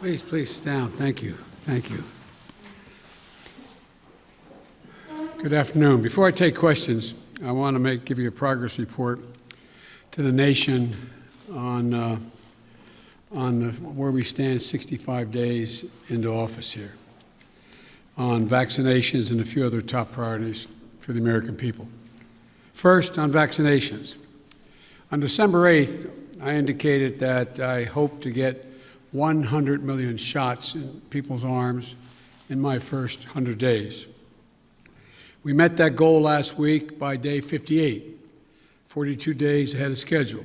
Please, please down. Thank you. Thank you. Good afternoon. Before I take questions, I want to make, give you a progress report to the nation on, uh, on the, where we stand 65 days into office here, on vaccinations and a few other top priorities for the American people. First, on vaccinations. On December 8th, I indicated that I hope to get 100 million shots in people's arms in my first 100 days. We met that goal last week by day 58, 42 days ahead of schedule.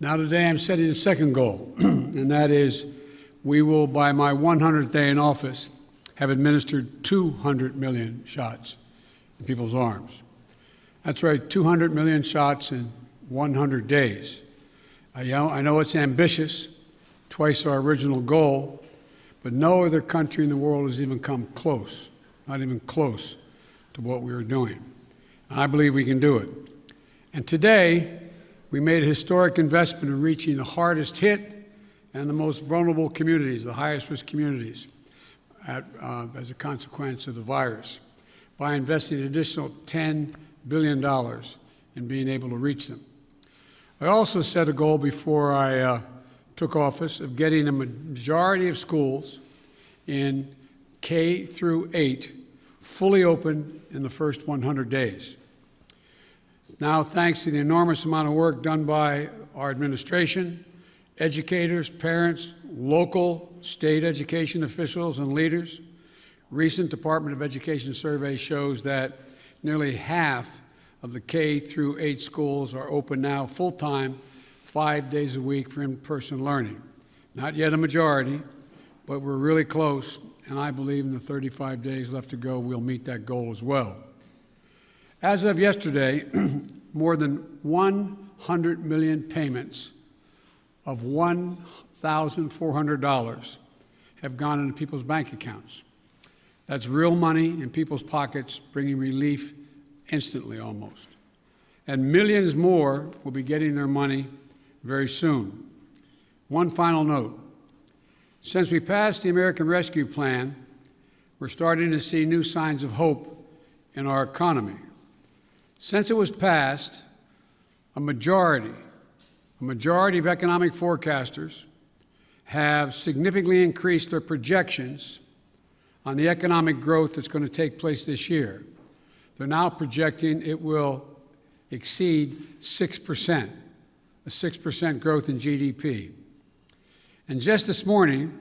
Now, today, I'm setting a second goal, and that is we will, by my 100th day in office, have administered 200 million shots in people's arms. That's right, 200 million shots in 100 days. I know, I know it's ambitious, twice our original goal, but no other country in the world has even come close, not even close to what we are doing. I believe we can do it. And today, we made a historic investment in reaching the hardest hit and the most vulnerable communities, the highest risk communities, at, uh, as a consequence of the virus, by investing an additional $10 billion in being able to reach them. I also set a goal before I uh, took office of getting a majority of schools in K through 8 fully open in the first 100 days. Now, thanks to the enormous amount of work done by our administration, educators, parents, local, state education officials, and leaders, recent Department of Education survey shows that nearly half of the K through 8 schools are open now full time, five days a week for in person learning. Not yet a majority, but we're really close, and I believe in the 35 days left to go, we'll meet that goal as well. As of yesterday, more than 100 million payments of $1,400 have gone into people's bank accounts. That's real money in people's pockets, bringing relief instantly almost. And millions more will be getting their money very soon. One final note. Since we passed the American Rescue Plan, we're starting to see new signs of hope in our economy. Since it was passed, a majority, a majority of economic forecasters have significantly increased their projections on the economic growth that's going to take place this year. They're now projecting it will exceed 6%, a 6% growth in GDP. And just this morning,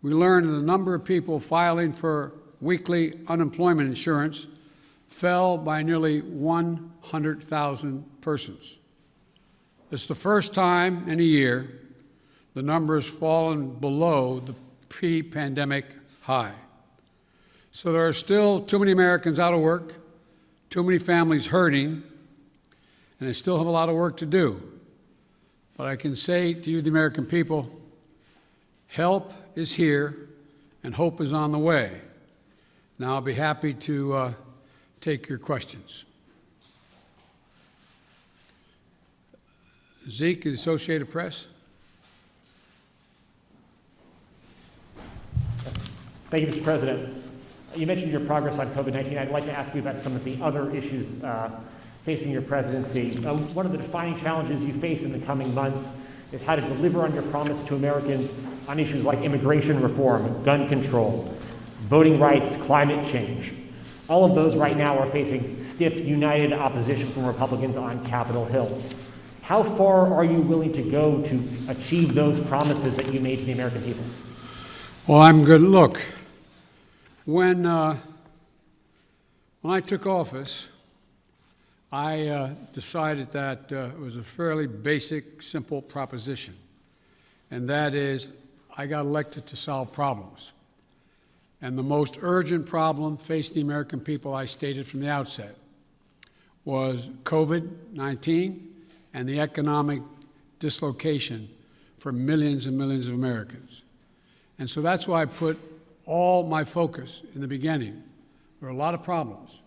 we learned that the number of people filing for weekly unemployment insurance fell by nearly 100,000 persons. It's the first time in a year the number has fallen below the pre pandemic high. So there are still too many Americans out of work, too many families hurting, and they still have a lot of work to do. But I can say to you, the American people, help is here and hope is on the way. Now I'll be happy to uh, take your questions. Zeke, the Associated Press. Thank you, Mr. President. You mentioned your progress on COVID-19. I'd like to ask you about some of the other issues uh, facing your presidency. Uh, one of the defining challenges you face in the coming months is how to deliver on your promise to Americans on issues like immigration reform, gun control, voting rights, climate change. All of those right now are facing stiff, united opposition from Republicans on Capitol Hill. How far are you willing to go to achieve those promises that you made to the American people? Well, I'm good. Look, when, uh, when I took office, I uh, decided that uh, it was a fairly basic, simple proposition, and that is I got elected to solve problems. And the most urgent problem facing the American people, I stated from the outset, was COVID 19 and the economic dislocation for millions and millions of Americans. And so that's why I put all my focus in the beginning. There are a lot of problems,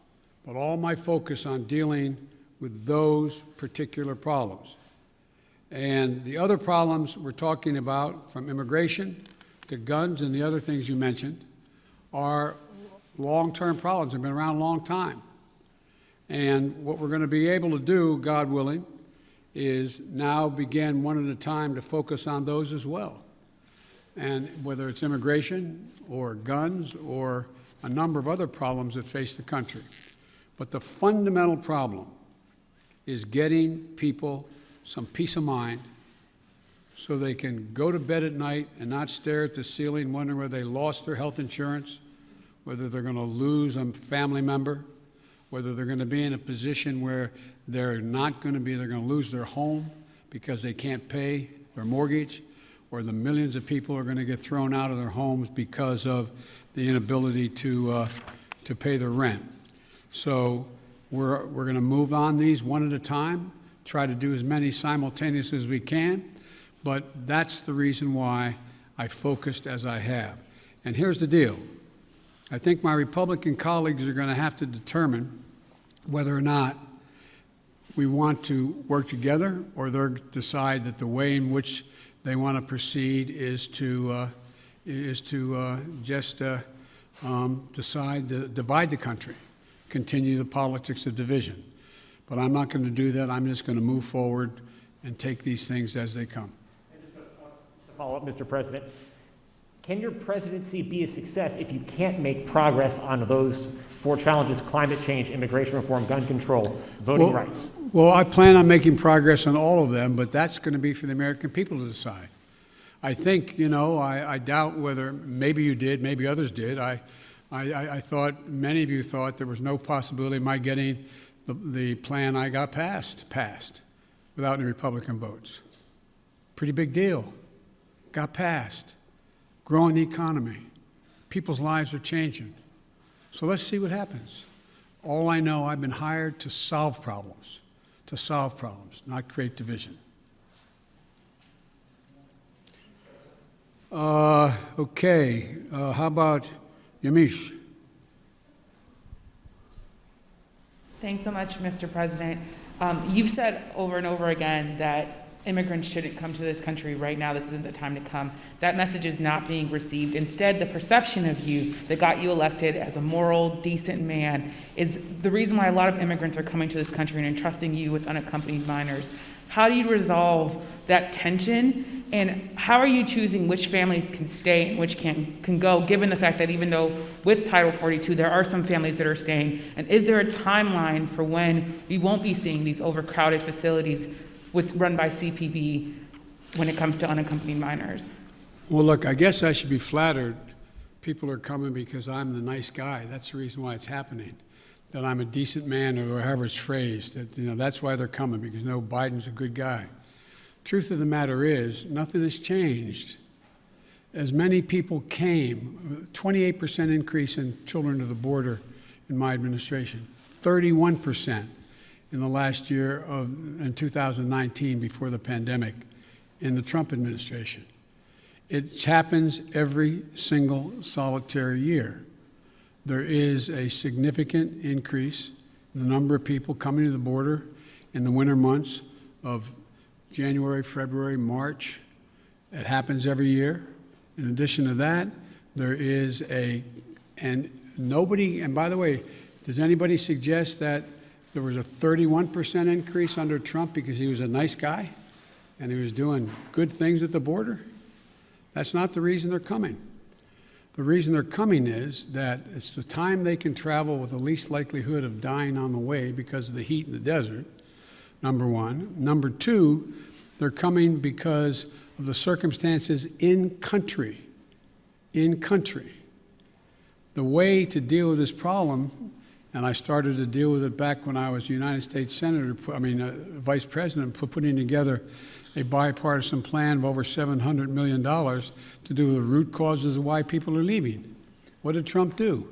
but all my focus on dealing with those particular problems. And the other problems we're talking about, from immigration to guns and the other things you mentioned are long-term problems, that have been around a long time. And what we're going to be able to do, God willing, is now begin one at a time to focus on those as well. And whether it's immigration or guns or a number of other problems that face the country. But the fundamental problem is getting people some peace of mind so they can go to bed at night and not stare at the ceiling wondering whether they lost their health insurance, whether they're going to lose a family member, whether they're going to be in a position where they're not going to be, they're going to lose their home because they can't pay their mortgage, or the millions of people are going to get thrown out of their homes because of the inability to, uh, to pay their rent. So we're, we're going to move on these one at a time, try to do as many simultaneous as we can, but that's the reason why I focused as I have. And here's the deal. I think my Republican colleagues are going to have to determine whether or not we want to work together or they'll decide that the way in which they want to proceed is to, uh, is to uh, just uh, um, decide to divide the country, continue the politics of division. But I'm not going to do that. I'm just going to move forward and take these things as they come. To follow up, Mr. President, can your presidency be a success if you can't make progress on those four challenges, climate change, immigration reform, gun control, voting Well- rights? Well, I plan on making progress on all of them, but that's going to be for the American people to decide. I think, you know, I, I doubt whether, maybe you did, maybe others did. I, I, I I thought, many of you thought there was no possibility of my getting the, the plan I got passed, passed, without any Republican votes. Pretty big deal. Got passed. Growing the economy. People's lives are changing. So let's see what happens. All I know, I've been hired to solve problems, to solve problems, not create division. Uh, okay, uh, how about Yamiche? Thanks so much, Mr. President. Um, You've said over and over again that immigrants shouldn't come to this country right now. This isn't the time to come. That message is not being received. Instead, the perception of you that got you elected as a moral, decent man is the reason why a lot of immigrants are coming to this country and entrusting you with unaccompanied minors. How do you resolve that tension? And how are you choosing which families can stay and which can, can go, given the fact that even though with Title 42, there are some families that are staying? And is there a timeline for when we won't be seeing these overcrowded facilities with, run by CBP when it comes to unaccompanied minors? Well, look, I guess I should be flattered. People are coming because I'm the nice guy. That's the reason why it's happening. That I'm a decent man, or however it's phrased. That you know, that's why they're coming because no, Biden's a good guy. Truth of the matter is, nothing has changed. As many people came, 28% increase in children to the border in my administration, 31% in the last year of in 2019 before the pandemic in the Trump administration. It happens every single solitary year. There is a significant increase in the number of people coming to the border in the winter months of January, February, March. It happens every year. In addition to that, there is a, and nobody, and by the way, does anybody suggest that there was a 31% increase under Trump because he was a nice guy and he was doing good things at the border? That's not the reason they're coming. The reason they're coming is that it's the time they can travel with the least likelihood of dying on the way because of the heat in the desert, number one. Number two, they're coming because of the circumstances in country. In country. The way to deal with this problem, and I started to deal with it back when I was United States Senator, I mean, uh, Vice President, pu- putting together a bipartisan plan of over $700 million to do with the root causes of why people are leaving. What did Trump do?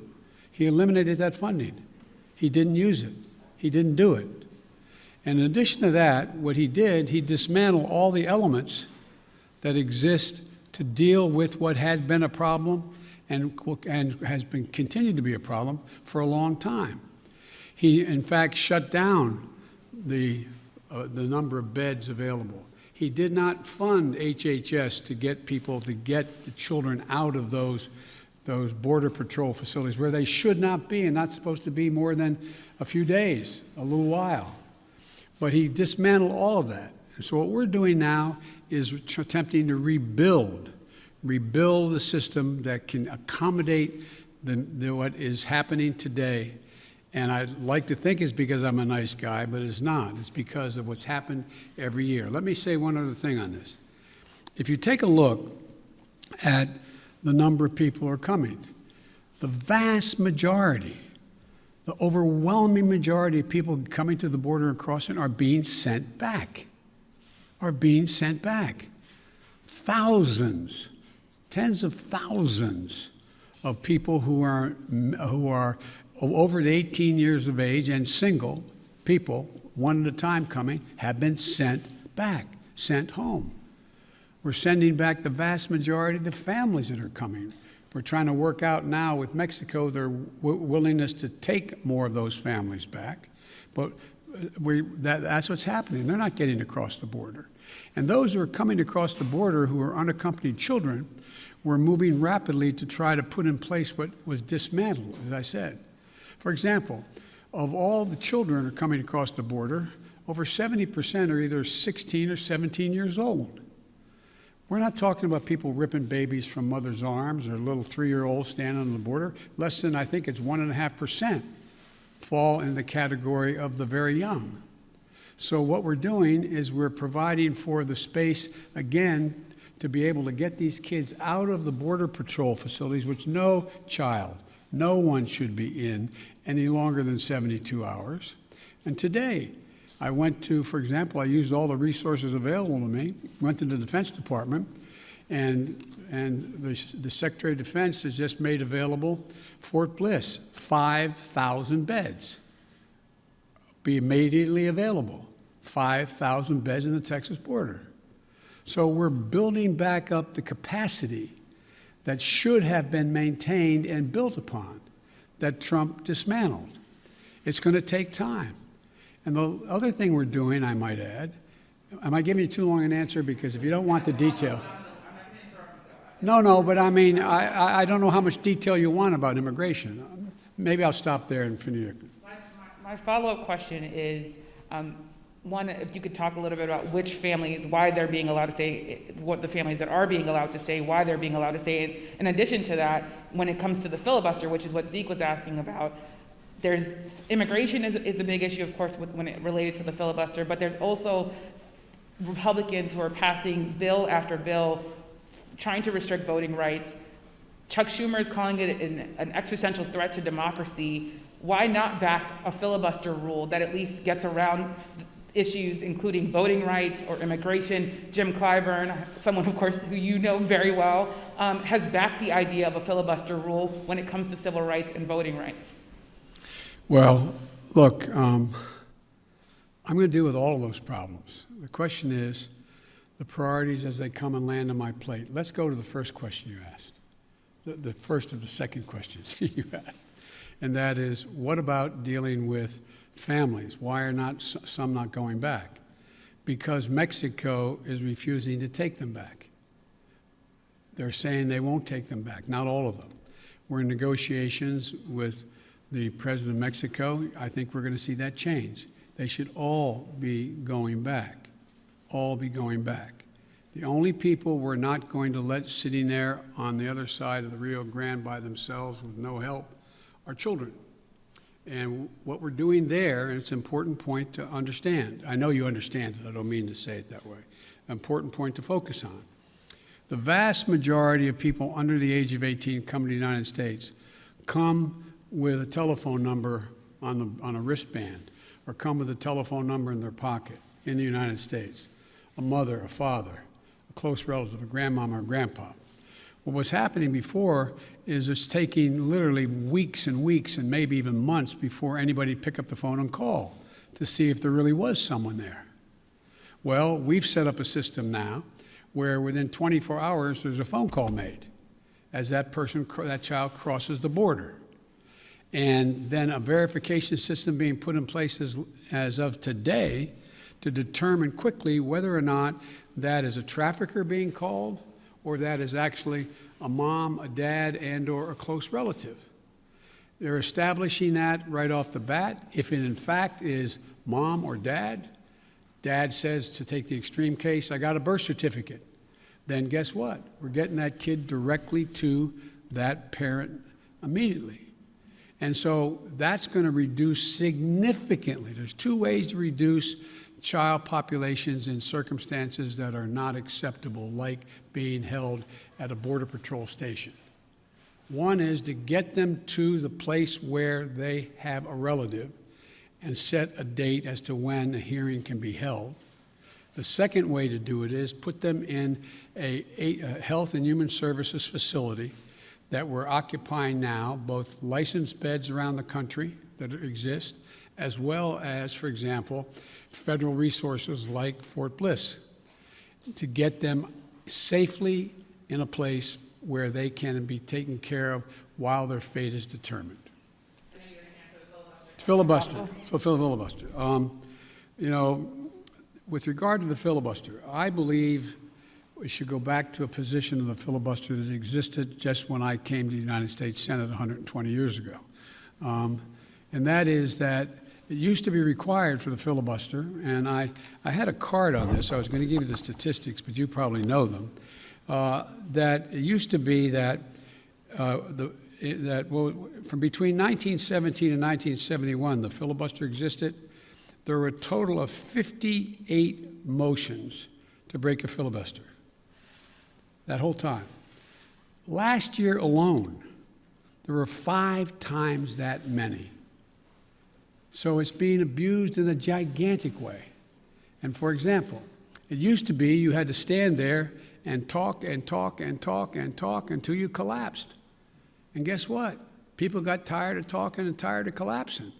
He eliminated that funding. He didn't use it. He didn't do it. And in addition to that, what he did, he dismantled all the elements that exist to deal with what had been a problem and, and has been continued to be a problem for a long time. He, in fact, shut down the, uh, the number of beds available. He did not fund HHS to get people, to get the children out of those, those Border Patrol facilities where they should not be and not supposed to be more than a few days, a little while. But he dismantled all of that. And so what we're doing now is attempting to rebuild, rebuild the system that can accommodate the, the, what is happening today. And I'd like to think it's because I'm a nice guy, but it's not. It's because of what's happened every year. Let me say one other thing on this. If you take a look at the number of people who are coming, the vast majority, the overwhelming majority of people coming to the border and crossing are being sent back, are being sent back. Thousands, tens of thousands of people who are, who are over 18 years of age and single people, one at a time coming, have been sent back, sent home. We're sending back the vast majority of the families that are coming. We're trying to work out now with Mexico their willingness to take more of those families back. But uh, we, that, that's what's happening. They're not getting across the border. And those who are coming across the border who are unaccompanied children, we're moving rapidly to try to put in place what was dismantled, as I said. For example, of all the children who are coming across the border, over 70% are either 16 or 17 years old. We're not talking about people ripping babies from mother's arms or little three year olds standing on the border. Less than, I think it's 1.5% fall in the category of the very young. So, what we're doing is we're providing for the space, again, to be able to get these kids out of the Border Patrol facilities, which no child, no one should be in any longer than 72 hours. And today, I went to, for example, I used all the resources available to me, went to the Defense Department, and, and the, the Secretary of Defense has just made available Fort Bliss, 5,000 beds. Be immediately available. 5,000 beds in the Texas border. So we're building back up the capacity that should have been maintained and built upon that Trump dismantled. It's going to take time. And the other thing we're doing, I might add, am I giving you too long an answer? Because if you don't want the detail. No, no, but I mean, I, I don't know how much detail you want about immigration. Maybe I'll stop there and finish. My, my, follow-up question is, um, one, if you could talk a little bit about which families, why they're being allowed to stay, what the families that are being allowed to stay, why they're being allowed to stay. In addition to that, when it comes to the filibuster, which is what Zeke was asking about, there's immigration is, is a big issue, of course, with, when it related to the filibuster, but there's also Republicans who are passing bill after bill trying to restrict voting rights. Chuck Schumer is calling it an, an existential threat to democracy. Why not back a filibuster rule that at least gets around issues including voting rights or immigration. Jim Clyburn, someone of course who you know very well, um, has backed the idea of a filibuster rule when it comes to civil rights and voting rights. Well, look, um, I'm going to deal with all of those problems. The question is the priorities as they come and land on my plate. Let's go to the first question you asked, the, the first of the second questions you asked. And that is what about dealing with families. Why are not some not going back? Because Mexico is refusing to take them back. They're saying they won't take them back, not all of them. We're in negotiations with the president of Mexico. I think we're going to see that change. They should all be going back, all be going back. The only people we're not going to let sitting there on the other side of the Rio Grande by themselves with no help are children. And what we're doing there, and it's an important point to understand. I know you understand it, I don't mean to say it that way. Important point to focus on. The vast majority of people under the age of 18 come to the United States come with a telephone number on, the, on a wristband or come with a telephone number in their pocket in the United States. A mother, a father, a close relative, a grandmama or grandpa. What was happening before is it's taking literally weeks and weeks and maybe even months before anybody pick up the phone and call to see if there really was someone there. Well, we've set up a system now where within 24 hours there's a phone call made as that person, that child crosses the border. And then a verification system being put in place as, as of today to determine quickly whether or not that is a trafficker being called or that is actually a mom, a dad, and/or a close relative. They're establishing that right off the bat. If it in fact is mom or dad, dad says to take the extreme case, I got a birth certificate, then guess what? We're getting that kid directly to that parent immediately. And so that's going to reduce significantly. There's two ways to reduce child populations in circumstances that are not acceptable, like being held at a Border Patrol station. One is to get them to the place where they have a relative and set a date as to when a hearing can be held. The second way to do it is put them in a, a, health and human services facility that we're occupying now, both licensed beds around the country that exist, as well as, for example, federal resources like Fort Bliss, to get them safely in a place where they can be taken care of while their fate is determined. Filibuster, fulfill filibuster. Um, you know, with regard to the filibuster, I believe we should go back to a position of the filibuster that existed just when I came to the United States Senate 120 years ago. Um, and that is that it used to be required for the filibuster, and I, I had a card on this. I was going to give you the statistics, but you probably know them. Uh, that it used to be that uh, the that well, from between 1917 and 1971, the filibuster existed. There were a total of 58 motions to break a filibuster. That whole time. Last year alone, there were five times that many. So it's being abused in a gigantic way. And for example, it used to be you had to stand there and talk and talk and talk and talk until you collapsed. And guess what? People got tired of talking and tired of collapsing.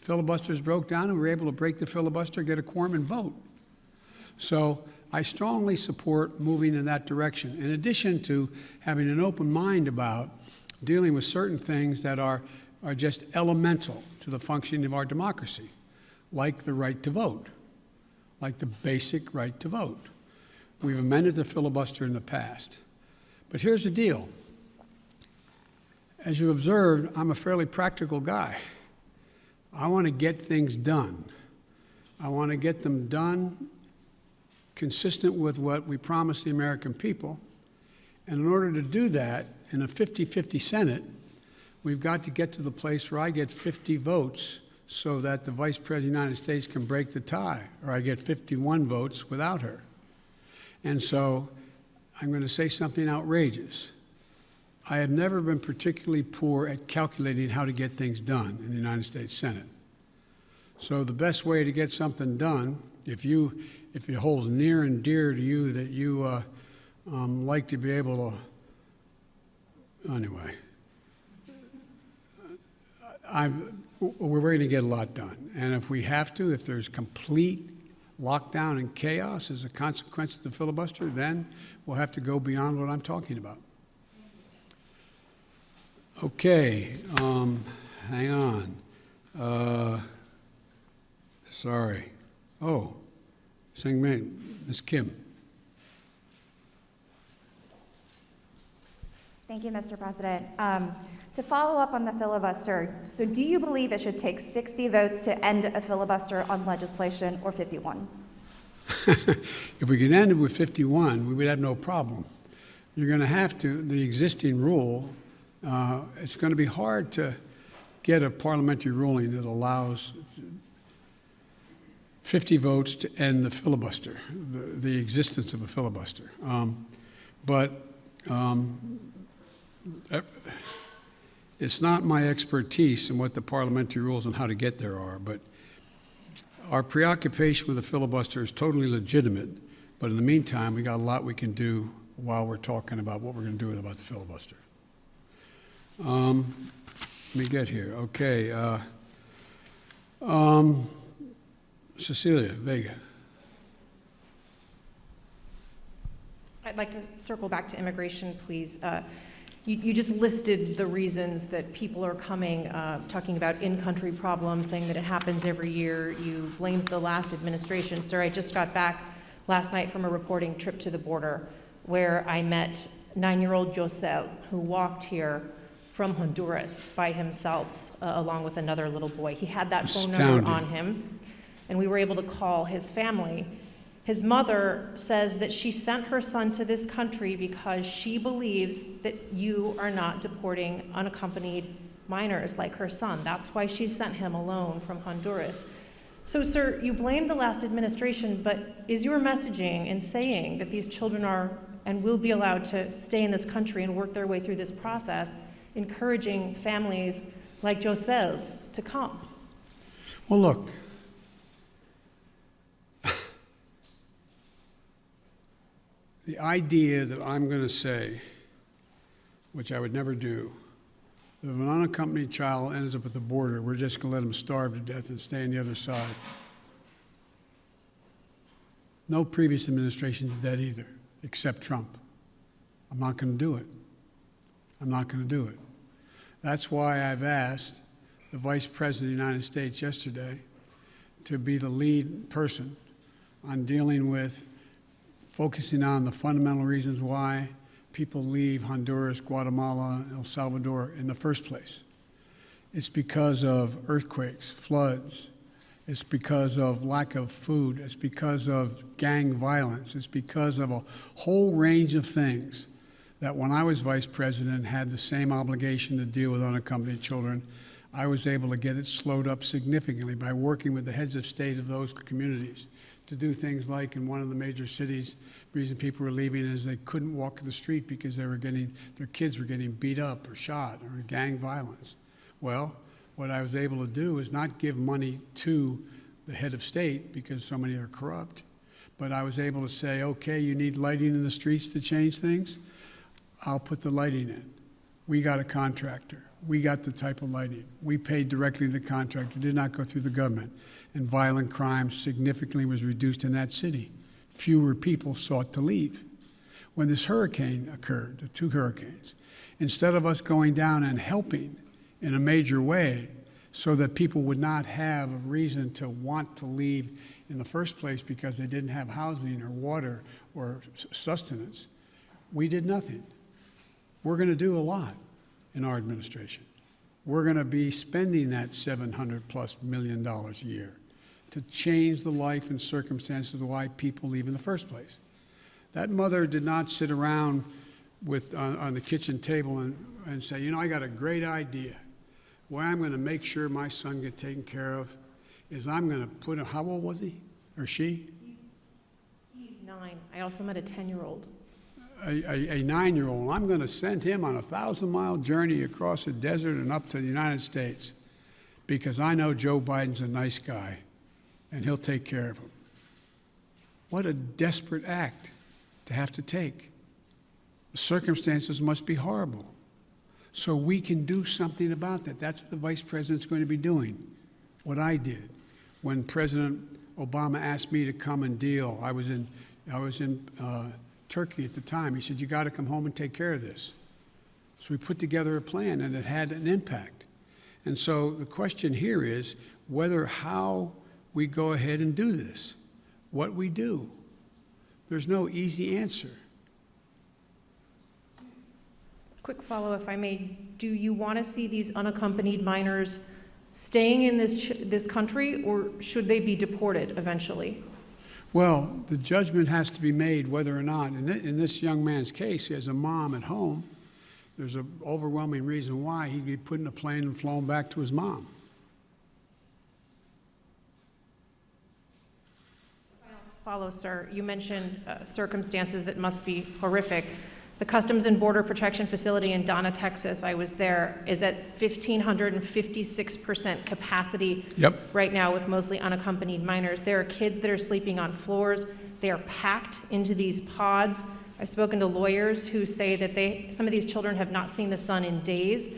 Filibusters broke down and we were able to break the filibuster, get a quorum, and vote. So I strongly support moving in that direction, in addition to having an open mind about dealing with certain things that are, are just elemental to the functioning of our democracy, like the right to vote, like the basic right to vote. We've amended the filibuster in the past. But here's the deal. As you observed, I'm a fairly practical guy. I want to get things done. I want to get them done consistent with what we promised the American people. And in order to do that, in a 50 50 Senate, we've got to get to the place where I get 50 votes so that the Vice President of the United States can break the tie, or I get 51 votes without her. And so I'm going to say something outrageous. I have never been particularly poor at calculating how to get things done in the United States Senate. So the best way to get something done, if you if it holds near and dear to you that you uh, um, like to be able to, anyway, I'm, we're going to get a lot done. And if we have to, if there's complete lockdown and chaos as a consequence of the filibuster, then we'll have to go beyond what I'm talking about. Okay, um, hang on. Uh, sorry. Oh, Seung Min, Ms. Kim. Thank you, Mr. President. Um, to follow up on the filibuster, so do you believe it should take 60 votes to end a filibuster on legislation or 51? if we could end it with 51, we would have no problem. You're going to have to, the existing rule, uh, it's going to be hard to get a parliamentary ruling that allows 50 votes to end the filibuster, the, the existence of a filibuster. Um, but um, it's not my expertise in what the parliamentary rules and how to get there are, but our preoccupation with the filibuster is totally legitimate. But in the meantime, we got a lot we can do while we're talking about what we're going to do about the filibuster. Um, let me get here. Okay. Uh, um, Cecilia Vega. I'd like to circle back to immigration, please. Uh, you, you, just listed the reasons that people are coming, uh, talking about in-country problems, saying that it happens every year. You blamed the last administration. Sir, I just got back last night from a reporting trip to the border where I met nine-year-old Josel, who walked here from Honduras by himself, uh, along with another little boy. He had that phone number on him, and we were able to call his family. His mother says that she sent her son to this country because she believes that you are not deporting unaccompanied minors like her son. That's why she sent him alone from Honduras. So, sir, you blame the last administration, but is your messaging in saying that these children are and will be allowed to stay in this country and work their way through this process, encouraging families like Josel's to come? Well, look. The idea that I'm going to say, which I would never do, that if an unaccompanied child ends up at the border, we're just going to let him starve to death and stay on the other side. No previous administration did that either, except Trump. I'm not going to do it. I'm not going to do it. That's why I've asked the Vice President of the United States yesterday to be the lead person on dealing with focusing on the fundamental reasons why people leave Honduras, Guatemala, El Salvador in the first place. It's because of earthquakes, floods. It's because of lack of food. It's because of gang violence. It's because of a whole range of things that when I was vice president had the same obligation to deal with unaccompanied children, I was able to get it slowed up significantly by working with the heads of state of those communities to do things like in one of the major cities, the reason people were leaving is they couldn't walk the street because they were getting, their kids were getting beat up or shot or gang violence. Well, what I was able to do is not give money to the head of state because so many are corrupt, but I was able to say, okay, you need lighting in the streets to change things? I'll put the lighting in. We got a contractor. We got the type of lighting. We paid directly to the contractor, did not go through the government. And violent crime significantly was reduced in that city. Fewer people sought to leave. When this hurricane occurred, the two hurricanes, instead of us going down and helping in a major way so that people would not have a reason to want to leave in the first place because they didn't have housing or water or sustenance, we did nothing. We're going to do a lot in our administration. We're going to be spending that 700 plus million dollars a year to change the life and circumstances of why people leave in the first place. That mother did not sit around with, on, on the kitchen table and, and say, you know, I got a great idea. Way I'm going to make sure my son get taken care of is I'm going to put a, how old was he or she? He's nine. I also met a 10-year-old. A, a, a nine-year-old, I'm going to send him on a thousand-mile journey across the desert and up to the United States because I know Joe Biden's a nice guy and he'll take care of him. What a desperate act to have to take. The circumstances must be horrible. So we can do something about that. That's what the vice president's going to be doing. What I did when President Obama asked me to come and deal. I was in, I was in uh, Turkey at the time. He said, "You got to come home and take care of this." So we put together a plan, and it had an impact. And so the question here is whether how we go ahead and do this, what we do. There's no easy answer. Quick follow, if I may. Do you want to see these unaccompanied minors staying in this, this country, or should they be deported eventually? Well, the judgment has to be made whether or not, in, thi- in this young man's case, he has a mom at home. There's an overwhelming reason why he'd be put in a plane and flown back to his mom. Follow, sir. You mentioned uh, circumstances that must be horrific. The Customs and Border Protection Facility in Donna, Texas, I was there, is at 1,556% capacity Yep. right now with mostly unaccompanied minors. There are kids that are sleeping on floors. They are packed into these pods. I've spoken to lawyers who say that they, some of these children have not seen the sun in days.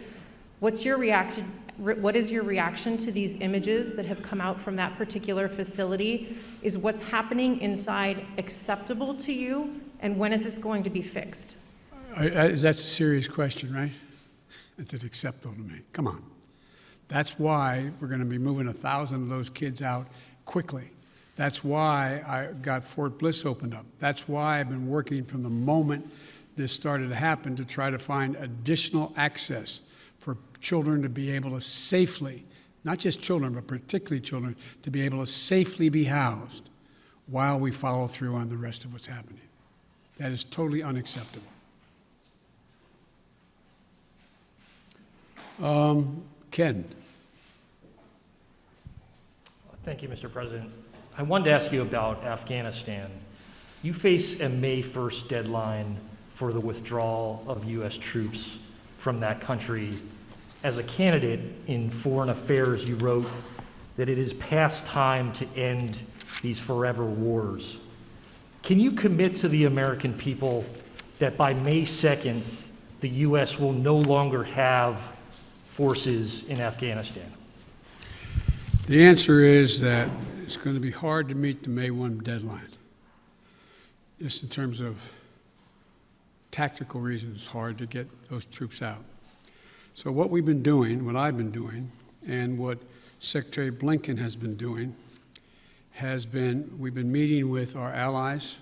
What's your reaction, what is your reaction to these images that have come out from that particular facility? Is what's happening inside acceptable to you? And when is this going to be fixed? That's a serious question, right? Is it acceptable to me? Come on. That's why we're going to be moving a thousand of those kids out quickly. That's why I got Fort Bliss opened up. That's why I've been working from the moment this started to happen to try to find additional access for children to be able to safely, not just children, but particularly children, to be able to safely be housed while we follow through on the rest of what's happening. That is totally unacceptable. Um, Ken, Thank you, Mr. President. I wanted to ask you about Afghanistan. You face a May 1st deadline for the withdrawal of U.S. troops from that country. As a candidate in foreign affairs, you wrote that it is past time to end these forever wars. Can you commit to the American people that by May 2nd, the U.S. will no longer have forces in Afghanistan? the answer is that it's going to be hard to meet the May 1 deadline. Just in terms of tactical reasons, it's hard to get those troops out. So, what we've been doing, what I've been doing, and what Secretary Blinken has been doing, has been we've been meeting with our allies,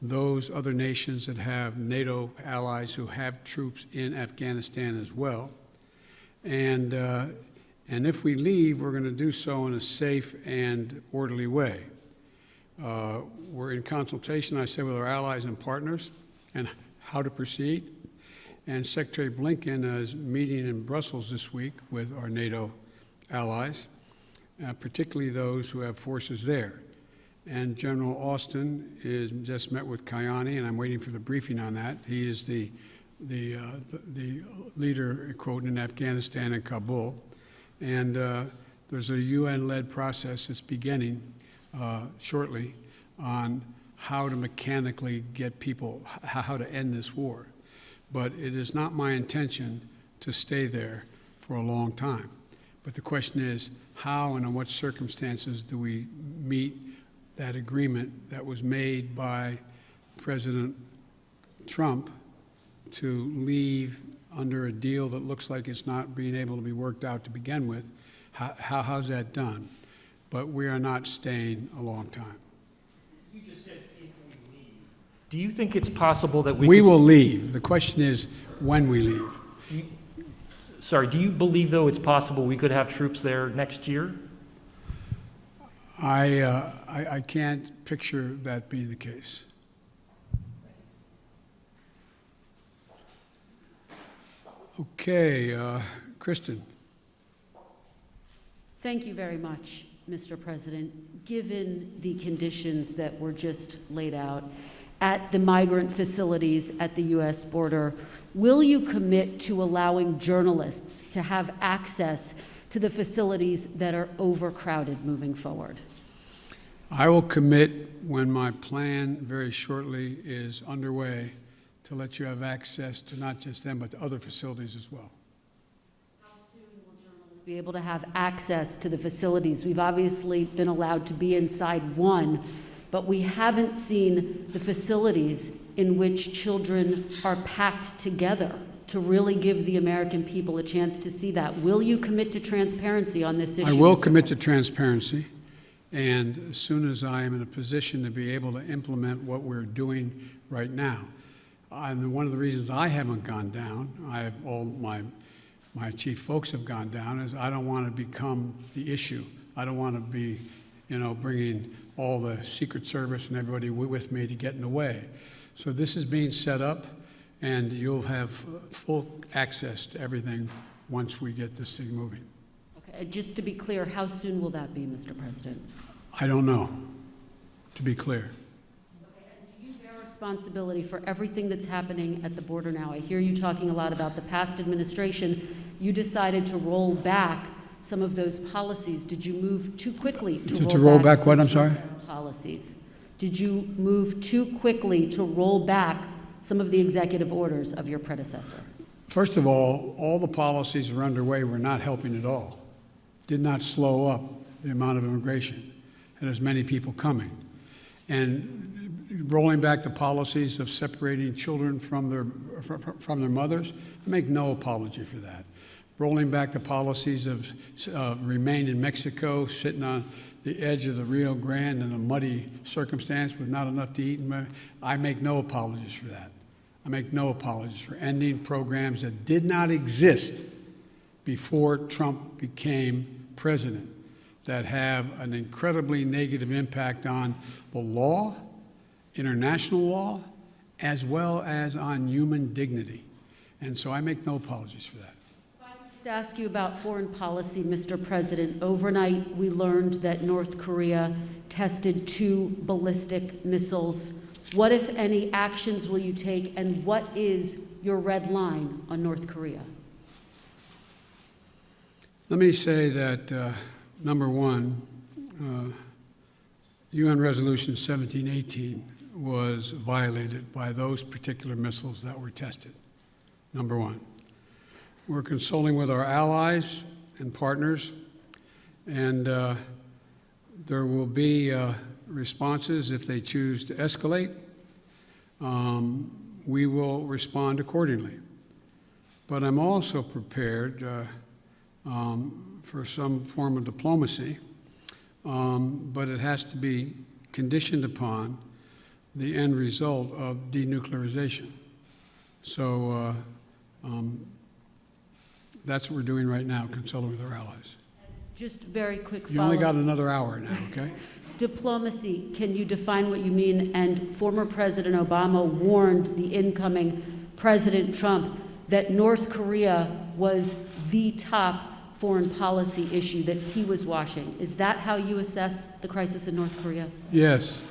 those other nations that have NATO allies who have troops in Afghanistan as well. And, uh, and if we leave, we're going to do so in a safe and orderly way. Uh, we're in consultation, I say, with our allies and partners and how to proceed. And Secretary Blinken is meeting in Brussels this week with our NATO allies, uh, particularly those who have forces there. And General Austin is just met with Ghani, and I'm waiting for the briefing on that. He is the the, uh, the, leader, quote, in Afghanistan and Kabul. And uh, there's a UN-led process that's beginning uh, shortly on how to mechanically get people, how to end this war. But it is not my intention to stay there for a long time. But the question is, how and in what circumstances do we meet that agreement that was made by President Trump to leave under a deal that looks like it's not being able to be worked out to begin with? How, how, how's that done? But we are not staying a long time. You just said if we leave. Do you think it's possible that we We will leave. The question is when we leave. you- Sorry, do you believe, though, it's possible we could have troops there next year? I, uh, I, I can't picture that being the case. Okay, uh, Kristen. Thank you very much, Mr. President. Given the conditions that were just laid out at the migrant facilities at the U.S. border, will you commit to allowing journalists to have access to the facilities that are overcrowded moving forward? I will commit when my plan very shortly is underway to let you have access to not just them, but to other facilities as well. How soon will journalists be able to have access to the facilities. We've obviously been allowed to be inside one, but we haven't seen the facilities in which children are packed together to really give the American people a chance to see that. Will you commit to transparency on this issue? I will commit to transparency, and as soon as I am in a position to be able to implement what we're doing right now. And one of the reasons I haven't gone down, I have all my my chief folks have gone down, is I don't want to become the issue. I don't want to be, you know, bringing all the Secret Service and everybody with me to get in the way. So this is being set up, and you'll have full access to everything once we get this thing moving. Okay, just to be clear, how soon will that be, Mr. President? I don't know, to be clear. Do you bear responsibility for everything that's happening at the border now? I hear you talking a lot about the past administration. You decided to roll back some of those policies. Did you move too quickly to, To- to roll back some what, I'm sorry? Policies. Did you move too quickly to roll back some of the executive orders of your predecessor? First of all, all the policies that are underway were not helping at all. Did not slow up the amount of immigration and as many people coming. And rolling back the policies of separating children from their, fr- fr- from their mothers, I make no apology for that. Rolling back the policies of uh, remain in Mexico, sitting on the edge of the Rio Grande in a muddy circumstance with not enough to eat. I make no apologies for that. I make no apologies for ending programs that did not exist before Trump became president that have an incredibly negative impact on the law, international law, as well as on human dignity. And so I make no apologies for that. To ask you about foreign policy, Mr. President, overnight we learned that North Korea tested two ballistic missiles. What, if any, actions will you take, and what is your red line on North Korea? Let me say that, uh, number one, uh, UN Resolution 1718 was violated by those particular missiles that were tested. Number one. We're consulting with our allies and partners, and uh, there will be uh, responses if they choose to escalate. Um, we will respond accordingly. But I'm also prepared uh, um, for some form of diplomacy, um, but it has to be conditioned upon the end result of denuclearization. So uh, um, that's what we're doing right now, consulting with our allies. Just very quick You only got another hour now, okay? Diplomacy, can you define what you mean? And former President Obama warned the incoming President Trump that North Korea was the top foreign policy issue that he was watching. Is that how you assess the crisis in North Korea? Yes.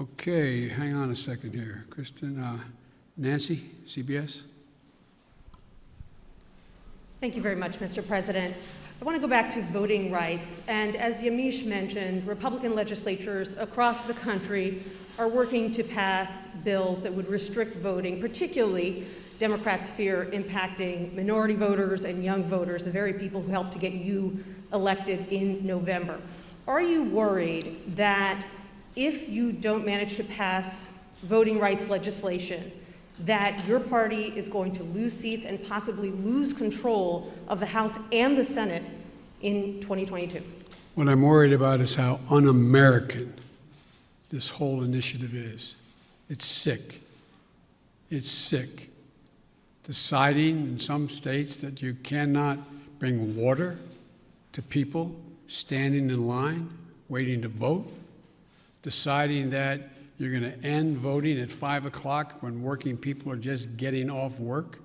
Okay, hang on a second here. Kristen, uh, Nancy, CBS? Thank you very much, Mr. President. I want to go back to voting rights. And as Yamiche mentioned, Republican legislatures across the country are working to pass bills that would restrict voting, particularly Democrats fear impacting minority voters and young voters, the very people who helped to get you elected in November. Are you worried that if you don't manage to pass voting rights legislation, that your party is going to lose seats and possibly lose control of the House and the Senate in 2022? What I'm worried about is how un-American this whole initiative is. It's sick. It's sick. Deciding in some states that you cannot bring water to people standing in line, waiting to vote. Deciding that you're going to end voting at 5 o'clock when working people are just getting off work.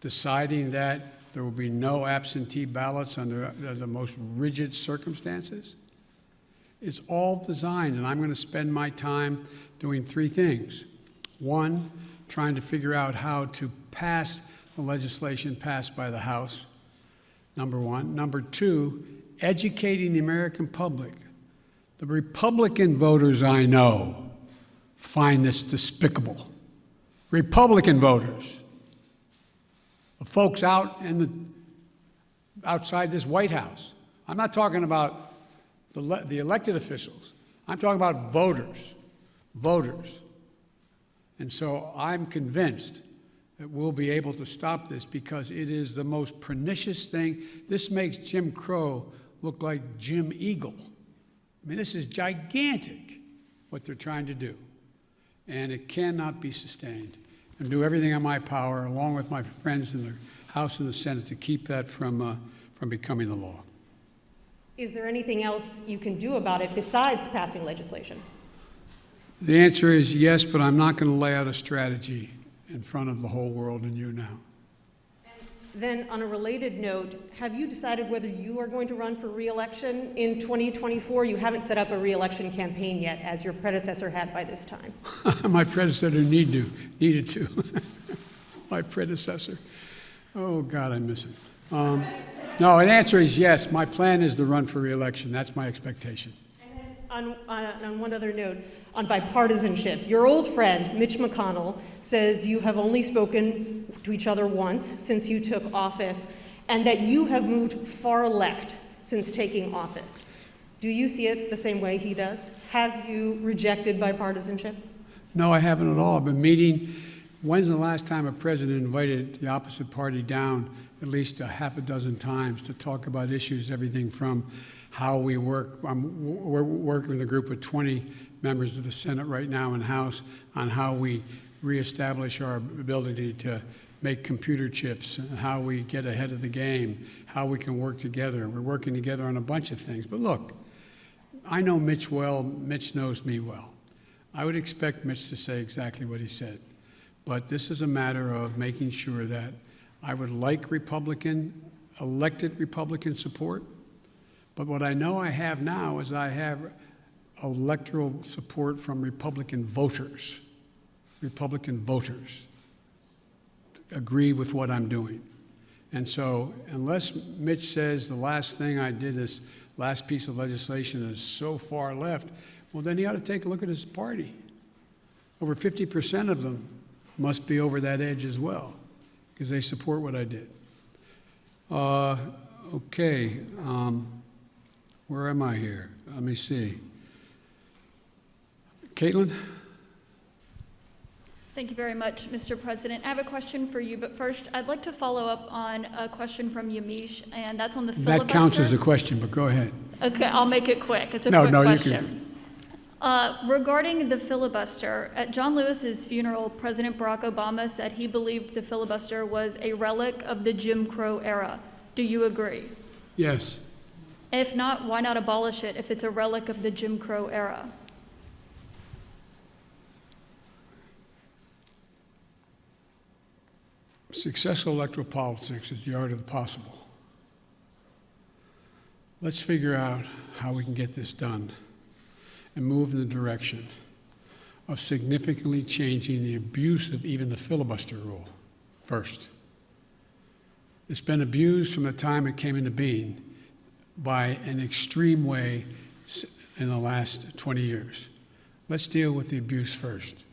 Deciding that there will be no absentee ballots under the most rigid circumstances. It's all designed, and I'm going to spend my time doing three things. One, trying to figure out how to pass the legislation passed by the House, number one. Number two, educating the American public. The Republican voters I know find this despicable. Republican voters, the folks out in the, outside this White House. I'm not talking about the, the elected officials. I'm talking about voters, voters. And so I'm convinced that we'll be able to stop this because it is the most pernicious thing. This makes Jim Crow look like Jim Eagle. I mean, this is gigantic what they're trying to do. And it cannot be sustained. And do everything in my power, along with my friends in the House and the Senate, to keep that from, uh, from becoming the law. Is there anything else you can do about it besides passing legislation? The answer is yes, but I'm not going to lay out a strategy in front of the whole world and you now. Then, on a related note, have you decided whether you are going to run for reelection in 2024? You haven't set up a reelection campaign yet, as your predecessor had by this time. My predecessor need to, needed to. My predecessor. Oh, God, I miss him. Um, no, an answer is yes. My plan is to run for reelection. That's my expectation. On, on, on one other note, on bipartisanship, your old friend Mitch McConnell says you have only spoken to each other once since you took office, and that you have moved far left since taking office. Do you see it the same way he does? Have you rejected bipartisanship? No, I haven't at all. I've been meeting. When's the last time a president invited the opposite party down at least a half a dozen times to talk about issues, everything from how we work. I'm we're working with a group of 20 members of the Senate right now and House on how we reestablish our ability to make computer chips, and how we get ahead of the game, how we can work together. We're working together on a bunch of things. But look, I know Mitch well, Mitch knows me well. I would expect Mitch to say exactly what he said. But this is a matter of making sure that I would like Republican, elected Republican support. But what I know I have now is I have electoral support from Republican voters. Republican voters agree with what I'm doing. And so, unless Mitch says the last thing I did, this last piece of legislation is so far left, well, then he ought to take a look at his party. Over 50% of them must be over that edge as well, because they support what I did. Uh, okay, um, where am I here? Let me see. Caitlin? Thank you very much, Mr. President. I have a question for you, but first, I'd like to follow up on a question from Yamiche, and that's on the filibuster. That counts as a question, but go ahead. Okay, I'll make it quick. It's a No, quick no, you can- Uh, Regarding the filibuster, at John Lewis's funeral, President Barack Obama said he believed the filibuster was a relic of the Jim Crow era. Do you agree? Yes. If not, why not abolish it if it's a relic of the Jim Crow era? Successful electoral politics is the art of the possible. Let's figure out how we can get this done and move in the direction of significantly changing the abuse of even the filibuster rule first. It's been abused from the time it came into being by an extreme way in the last 20 years. Let's deal with the abuse first.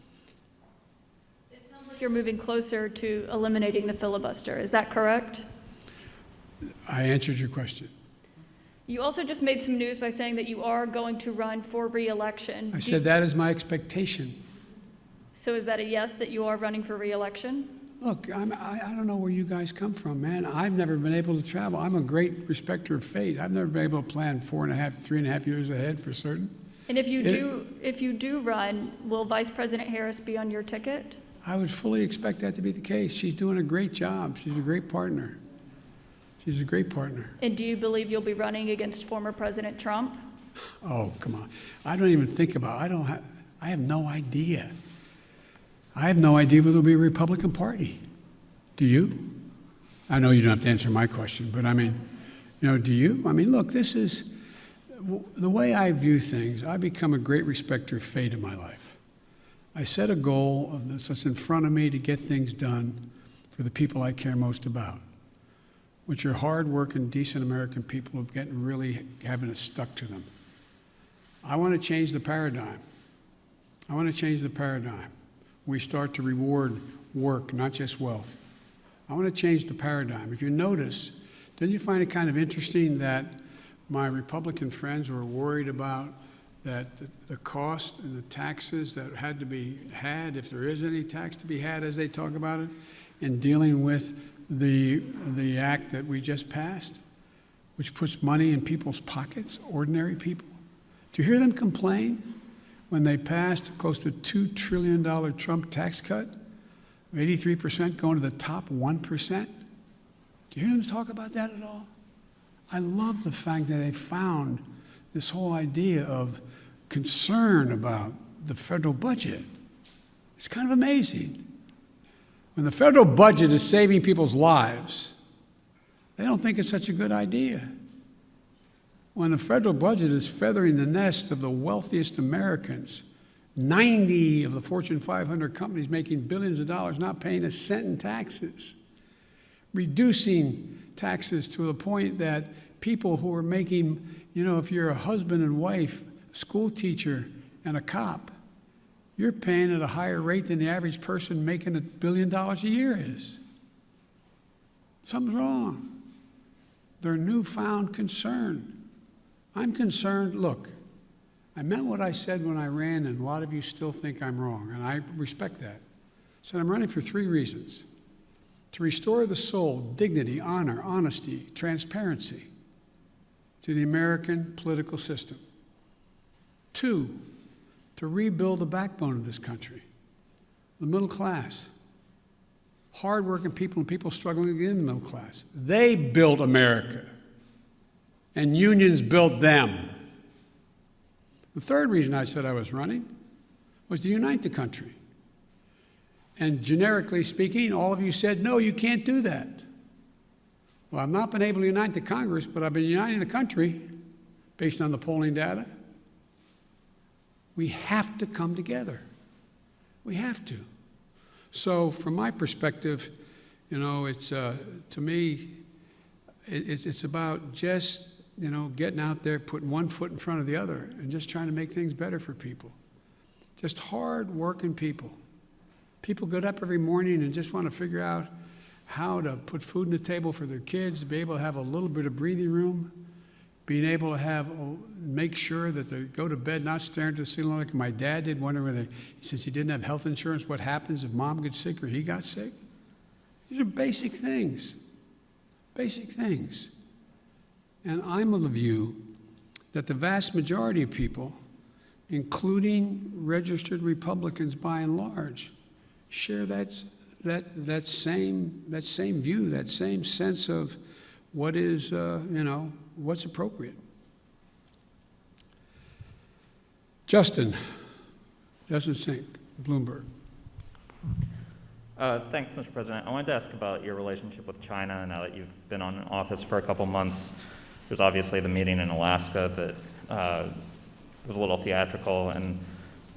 It sounds like you're moving closer to eliminating the filibuster. Is that correct? I answered your question. You also just made some news by saying that you are going to run for reelection. I Do- said that is my expectation. So is that a yes, that you are running for reelection? Look, I'm, I, I don't know where you guys come from, man. I've never been able to travel. I'm a great respecter of fate. I've never been able to plan four and a half, three and a half years ahead for certain. And if you It- do, if you do run, will Vice President Harris be on your ticket? I would fully expect that to be the case. She's doing a great job. She's a great partner. She's a great partner. And do you believe you'll be running against former President Trump? Oh, come on. I don't even think about, I don't have, I have no idea. I have no idea whether there'll be a Republican Party. Do you? I know you don't have to answer my question, but I mean, you know, do you? I mean, look, this is the way I view things. I become a great respecter of fate in my life. I set a goal what's in front of me to get things done for the people I care most about, which are hardworking, decent American people who are getting really having it stuck to them. I want to change the paradigm. I want to change the paradigm. We start to reward work, not just wealth. I want to change the paradigm. If you notice, didn't you find it kind of interesting that my Republican friends were worried about that the, the cost and the taxes that had to be had, if there is any tax to be had, as they talk about it, in dealing with the, the act that we just passed, which puts money in people's pockets, ordinary people? Do you hear them complain when they passed close to $2 trillion Trump tax cut? 83% going to the top 1%? Do you hear them talk about that at all? I love the fact that they found this whole idea of concern about the federal budget. It's kind of amazing. When the federal budget is saving people's lives, they don't think it's such a good idea. When the federal budget is feathering the nest of the wealthiest Americans, 90 of the Fortune 500 companies making billions of dollars not paying a cent in taxes, reducing taxes to the point that people who are making, you know, if you're a husband and wife, school teacher, and a cop, you're paying at a higher rate than the average person making a billion dollars a year is. Something's wrong. Their newfound concern. I'm concerned, look, I meant what I said when I ran, and a lot of you still think I'm wrong, and I respect that. So I'm running for three reasons to to restore the soul, dignity, honor, honesty, transparency to the American political system. Two, to rebuild the backbone of this country, the middle class, hardworking people and people struggling to get in the middle class. They built America, and unions built them. The third reason I said I was running was to unite the country. And generically speaking, all of you said, no, you can't do that. Well, I've not been able to unite the Congress, but I've been uniting the country based on the polling data. We have to come together. We have to. So, from my perspective, you know, it's uh, to me, it, it's, it's about just you know getting out there, putting one foot in front of the other, and just trying to make things better for people. Just hard-working people. People get up every morning and just want to figure out how to put food on the table for their kids, be able to have a little bit of breathing room, being able to have oh, make sure that they go to bed not staring at the ceiling like my dad did, wondering whether since he didn't have health insurance, what happens if mom gets sick or he got sick. These are basic things. Basic things. And I'm of the view that the vast majority of people, including registered Republicans by and large, share that, that, that, same, that same view, that same sense of what is, uh, you know, what's appropriate. Justin, Justin Sink, Bloomberg. Uh, thanks, Mr. President. I wanted to ask about your relationship with China now that you've been on office for a couple months. There's obviously the meeting in Alaska that uh, was a little theatrical, and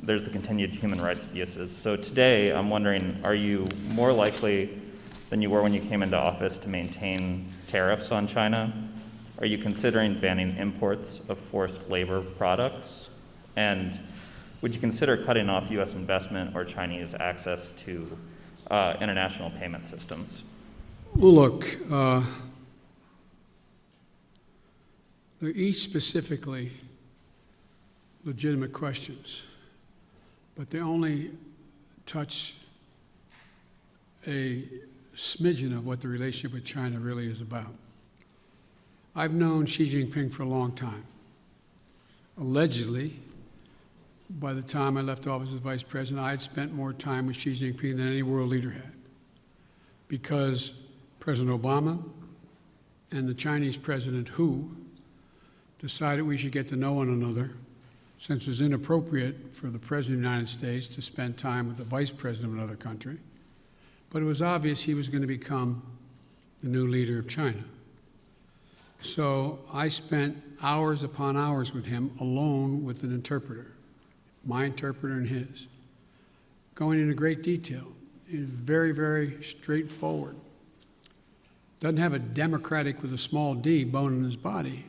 there's the continued human rights abuses. So today, I'm wondering, are you more likely than you were when you came into office to maintain tariffs on China? Are you considering banning imports of forced labor products? And would you consider cutting off U.S. investment or Chinese access to uh, international payment systems? Well, look, uh, they're each specifically legitimate questions, but they only touch a smidgen of what the relationship with China really is about. I've known Xi Jinping for a long time. Allegedly, by the time I left office as vice president, I had spent more time with Xi Jinping than any world leader had. Because President Obama and the Chinese President Hu decided we should get to know one another since it was inappropriate for the President of the United States to spend time with the Vice President of another country. But it was obvious he was going to become the new leader of China. So I spent hours upon hours with him alone with an interpreter, my interpreter and his, going into great detail. He's very, very straightforward. Doesn't have a democratic with a small d bone in his body,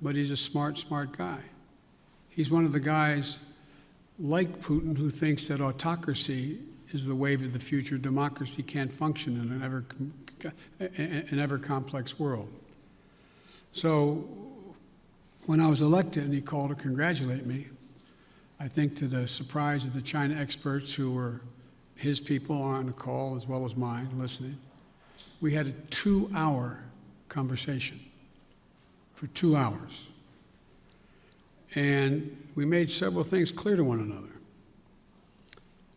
but he's a smart, smart guy. He's one of the guys like Putin who thinks that autocracy is the wave of the future. Democracy can't function in an ever, an ever complex world. So when I was elected and he called to congratulate me, I think to the surprise of the China experts who were his people on the call as well as mine listening, we had a two hour conversation for two hours. And we made several things clear to one another.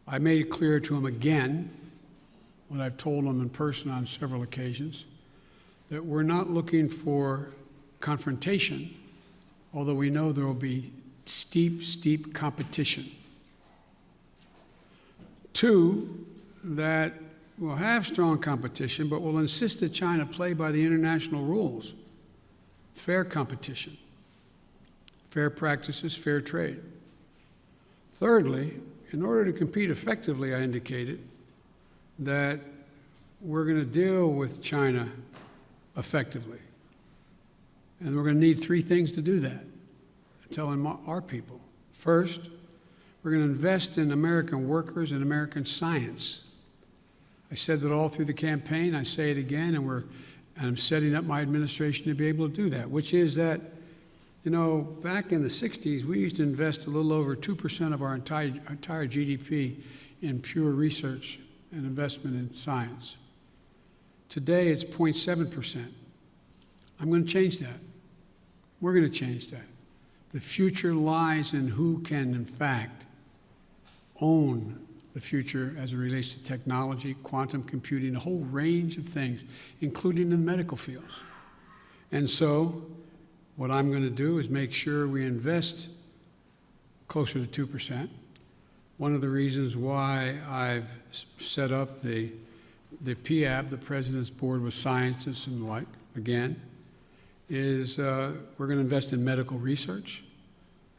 I made it clear to him again, what I've told him in person on several occasions, that we're not looking for confrontation, although we know there will be steep, steep competition. Two, that we'll have strong competition, but we'll insist that China play by the international rules fair competition, fair practices, fair trade. Thirdly, in order to compete effectively, I indicated that we're going to deal with China effectively. And we're going to need three things to do that, telling our people. First, we're going to invest in American workers and American science. I said that all through the campaign. I say it again, and, we're, and I'm setting up my administration to be able to do that, which is that, you know, back in the 60s, we used to invest a little over 2% of our entire, entire GDP in pure research and investment in science. Today, it's 0.7%. I'm going to change that. We're going to change that. The future lies in who can, in fact, own the future as it relates to technology, quantum computing, a whole range of things, including in the medical fields. And so, what I'm going to do is make sure we invest closer to 2%. One of the reasons why I've set up the, the PAB, the President's Board with Scientists and the like, again, is uh, we're going to invest in medical research,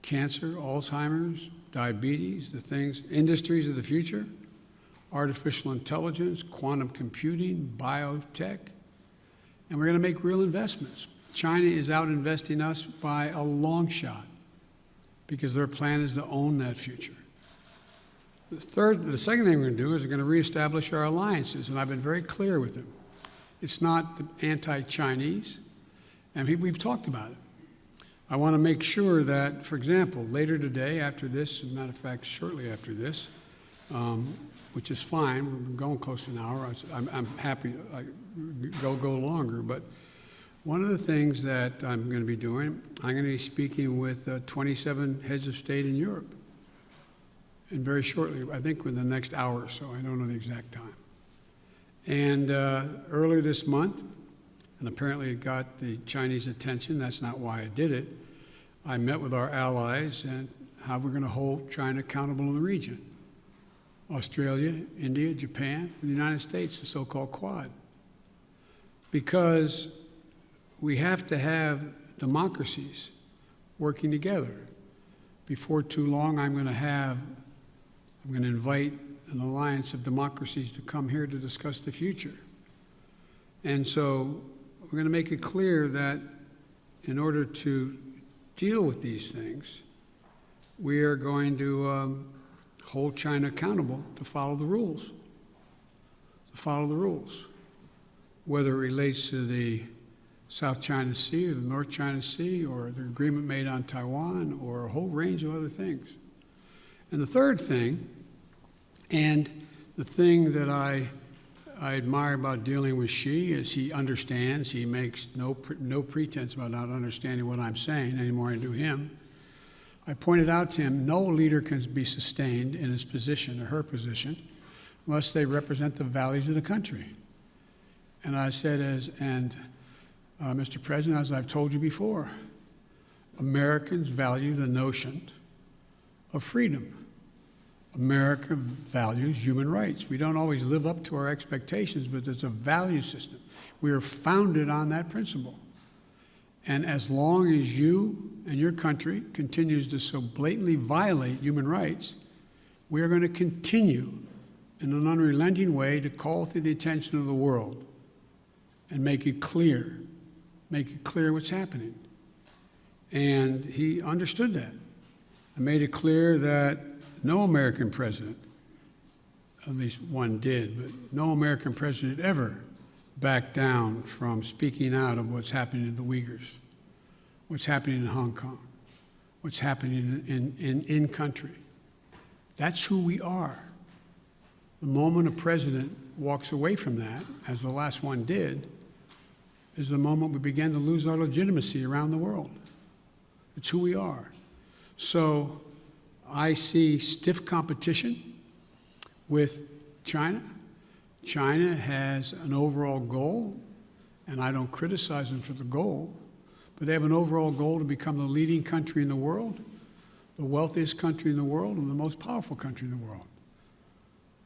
cancer, Alzheimer's, diabetes, the things, industries of the future, artificial intelligence, quantum computing, biotech, and we're going to make real investments. China is out investing us by a long shot because their plan is to own that future. The third, the second thing we're going to do is we're going to reestablish our alliances, and I've been very clear with them. It's not anti-Chinese, and we- we've talked about it. I want to make sure that, for example, later today, after this, as a matter of fact, shortly after this, um, which is fine, we've been going close to an hour, I I'm happy, I, go, go longer, but one of the things that I'm going to be doing, I'm going to be speaking with uh, 27 heads of state in Europe. And very shortly, I think within the next hour or so, I don't know the exact time. And uh, earlier this month, and apparently it got the Chinese attention, that's not why I did it, I met with our allies and how we're going to hold China accountable in the region. Australia, India, Japan, and the United States, the so-called Quad. Because we have to have democracies working together. Before too long, I'm going to have, I'm going to invite an alliance of democracies to come here to discuss the future. And so we're going to make it clear that in order to deal with these things, we are going to um, hold China accountable to follow the rules. To follow the rules. Whether it relates to the South China Sea or the North China Sea or the agreement made on Taiwan or a whole range of other things. And the third thing, and the thing that I, I admire about dealing with Xi is he understands, he makes no, pre- no pretense about not understanding what I'm saying anymore I do him. I pointed out to him no leader can be sustained in his position or her position unless they represent the values of the country. And I said, as, and uh, Mr. President, as I've told you before, Americans value the notion of freedom. America values human rights. We don't always live up to our expectations, but it's a value system. We are founded on that principle. And as long as you and your country continues to so blatantly violate human rights, we are going to continue in an unrelenting way to call to the attention of the world and make it clear, make it clear what's happening. And he understood that. I made it clear that no American president, at least one did, but no American president ever backed down from speaking out of what's happening to the Uyghurs, what's happening in Hong Kong, what's happening in, in, in country. That's who we are. The moment a president walks away from that, as the last one did, is the moment we begin to lose our legitimacy around the world. It's who we are. So I see stiff competition with China. China has an overall goal, and I don't criticize them for the goal, but they have an overall goal to become the leading country in the world, the wealthiest country in the world, and the most powerful country in the world.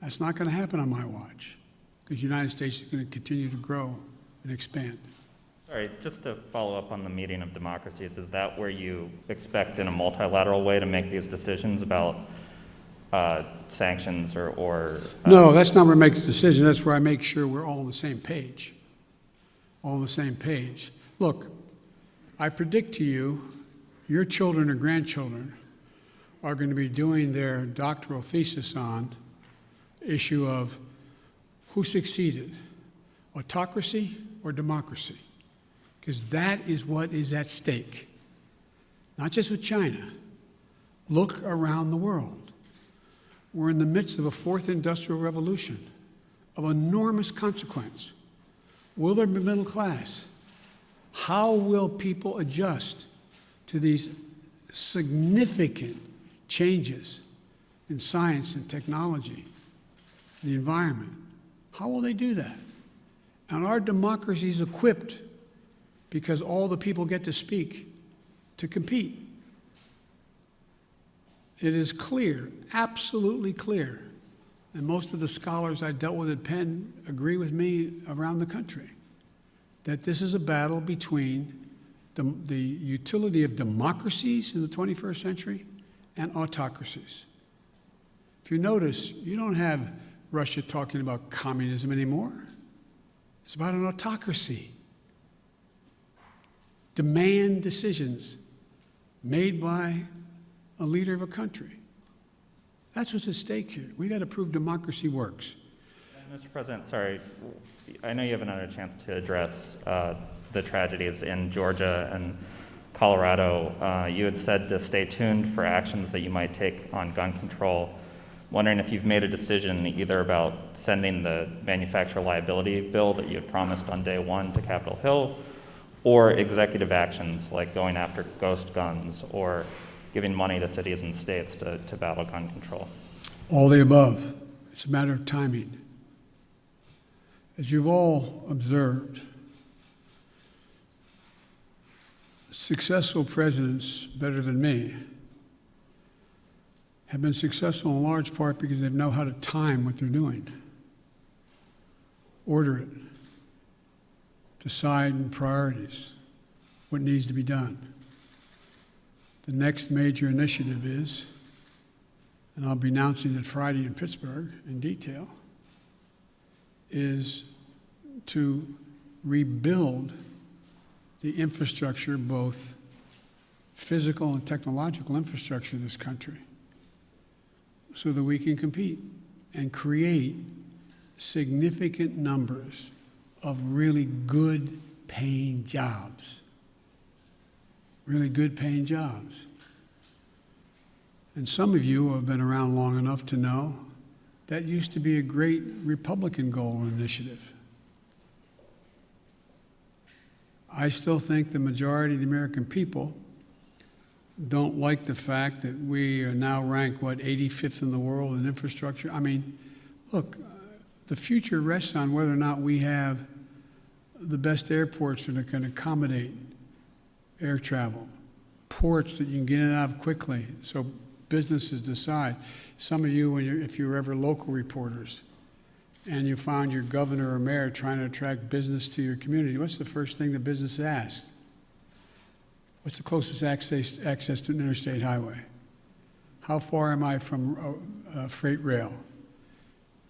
That's not going to happen on my watch, because the United States is going to continue to grow and expand. Sorry, just to follow up on the meeting of democracies, is that where you expect in a multilateral way to make these decisions about uh, sanctions or, or? uh, No, that's not where I make the decision. That's where I make sure we're all on the same page. All on the same page. Look, I predict to you, your children or grandchildren are going to be doing their doctoral thesis on the issue of who succeeded, autocracy or democracy, because that is what is at stake. Not just with China. Look around the world. We're in the midst of a fourth industrial revolution of enormous consequence. Will there be middle class? How will people adjust to these significant changes in science and technology, the environment? How will they do that? And our democracy is equipped because all the people get to speak to compete. It is clear, absolutely clear, and most of the scholars I dealt with at Penn agree with me around the country, that this is a battle between the, the utility of democracies in the 21st century and autocracies. If you notice, you don't have Russia talking about communism anymore. It's about an autocracy. Demand decisions made by a leader of a country. That's what's at stake here. We got to prove democracy works. Mr. President, sorry, I know you haven't had a chance to address uh, the tragedies in Georgia and Colorado. Uh, you had said to stay tuned for actions that you might take on gun control. Wondering if you've made a decision either about sending the manufacturer liability bill that you had promised on day one to Capitol Hill, or executive actions like going after ghost guns or giving money to cities and states to, to battle gun control. All the above. It's a matter of timing. As you've all observed, successful presidents, better than me, have been successful in large part because they know how to time what they're doing, order it, decide in priorities what needs to be done. The next major initiative is, and I'll be announcing it Friday in Pittsburgh in detail, is to rebuild the infrastructure, both physical and technological infrastructure of this country, so that we can compete and create significant numbers of really good paying jobs. Really good paying jobs. And some of you have been around long enough to know that used to be a great Republican goal initiative. I still think the majority of the American people don't like the fact that we are now ranked, what, 85th in the world in infrastructure. I mean, look, the future rests on whether or not we have the best airports that can accommodate air travel, ports that you can get in and out of quickly so businesses decide. Some of you, if you're ever local reporters, and you found your governor or mayor trying to attract business to your community, what's the first thing the business asked? What's the closest access, access to an interstate highway? How far am I from uh, uh, freight rail?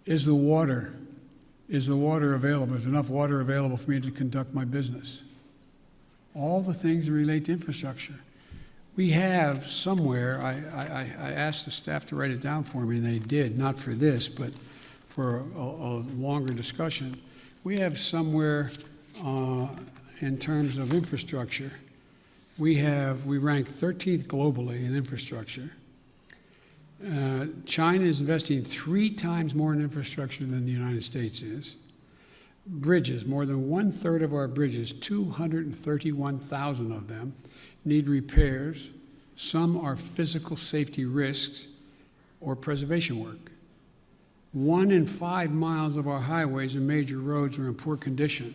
Is the water, is the water available? Is enough water available for me to conduct my business? All the things that relate to infrastructure. We have somewhere, I, I, I asked the staff to write it down for me, and they did, not for this, but for a, a longer discussion. We have somewhere uh, in terms of infrastructure, we have, we rank 13th globally in infrastructure. Uh, China is investing three times more in infrastructure than the United States is. Bridges, more than one third of our bridges, 231,000 of them, need repairs. Some are physical safety risks or preservation work. One in five miles of our highways and major roads are in poor condition.